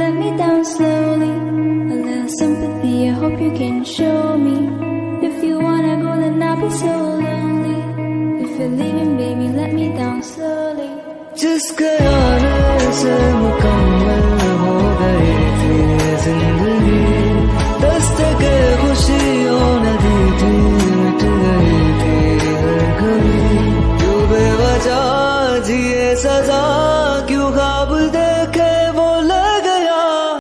let me down slowly. A little sympathy, I hope you can show me. If you wanna go, then I'll be so lonely. If you're leaving, baby, let me down slowly. Just go से मुकम्मल हो गई थी जिंदगी दस्तके खुशियों ने थी मिट गई थी हर क्यों बेवजह जिए सजा